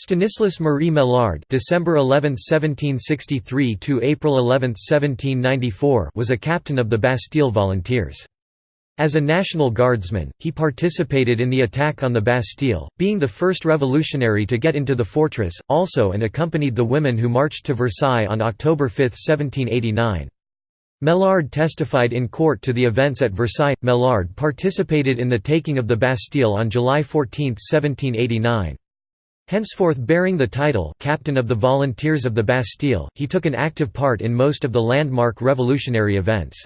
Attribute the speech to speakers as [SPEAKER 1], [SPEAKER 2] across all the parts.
[SPEAKER 1] Stanislas Marie Maillard December 11, 1763 to April 11, 1794 was a captain of the Bastille Volunteers. As a National Guardsman, he participated in the attack on the Bastille, being the first revolutionary to get into the fortress, also and accompanied the women who marched to Versailles on October 5, 1789. Maillard testified in court to the events at Versailles. Maillard participated in the taking of the Bastille on July 14, 1789. Henceforth bearing the title Captain of the Volunteers of the Bastille, he took an active part in most of the landmark revolutionary events.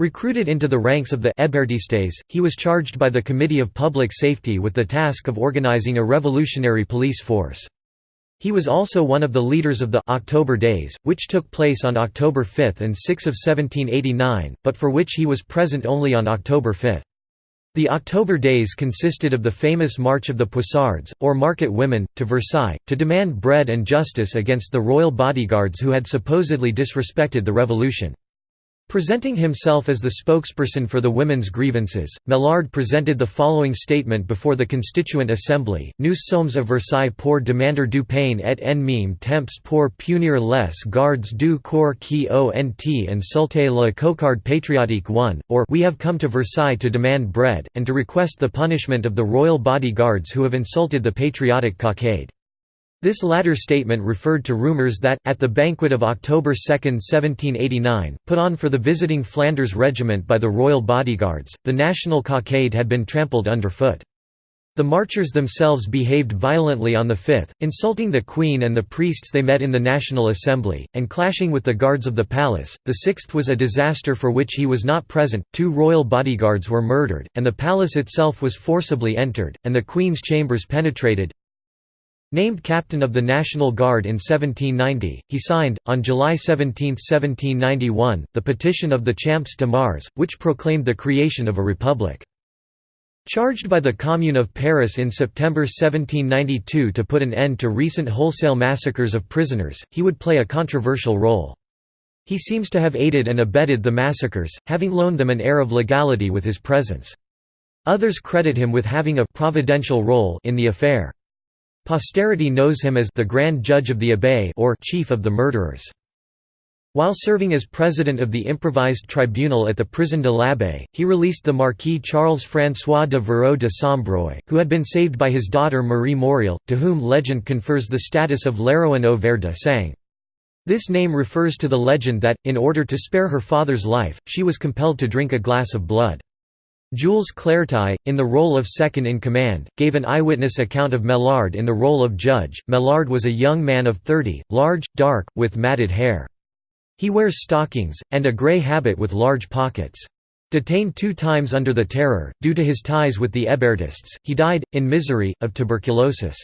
[SPEAKER 1] Recruited into the ranks of the Hébertistes, he was charged by the Committee of Public Safety with the task of organizing a revolutionary police force. He was also one of the leaders of the October Days, which took place on October 5 and 6 of 1789, but for which he was present only on October 5. The October Days consisted of the famous March of the Poissardes, or market women, to Versailles, to demand bread and justice against the royal bodyguards who had supposedly disrespected the revolution. Presenting himself as the spokesperson for the women's grievances, Maillard presented the following statement before the Constituent Assembly, Nous sommes à Versailles pour demander du pain et en même temps pour punir les gardes du corps qui ont insulté la cocarde patriotique 1, or We have come to Versailles to demand bread, and to request the punishment of the royal bodyguards who have insulted the patriotic cockade. This latter statement referred to rumours that, at the banquet of October 2, 1789, put on for the visiting Flanders regiment by the royal bodyguards, the national cockade had been trampled underfoot. The marchers themselves behaved violently on the 5th, insulting the Queen and the priests they met in the National Assembly, and clashing with the guards of the palace. The 6th was a disaster for which he was not present, two royal bodyguards were murdered, and the palace itself was forcibly entered, and the Queen's chambers penetrated, Named captain of the National Guard in 1790, he signed, on July 17, 1791, the Petition of the Champs de Mars, which proclaimed the creation of a republic. Charged by the Commune of Paris in September 1792 to put an end to recent wholesale massacres of prisoners, he would play a controversial role. He seems to have aided and abetted the massacres, having loaned them an air of legality with his presence. Others credit him with having a «providential role» in the affair. Posterity knows him as the Grand Judge of the Abbaye or Chief of the Murderers. While serving as president of the improvised tribunal at the Prison de l'Abbaye, he released the Marquis Charles-François de Virot de Sombreuil, who had been saved by his daughter Marie Morel, to whom legend confers the status of l'héroïne au de sang. This name refers to the legend that, in order to spare her father's life, she was compelled to drink a glass of blood. Jules Claretie, in the role of second-in-command, gave an eyewitness account of Maillard in the role of judge. Maillard was a young man of 30, large, dark, with matted hair. He wears stockings, and a grey habit with large pockets. Detained two times under the Terror, due to his ties with the Hébertists, he died, in misery, of tuberculosis.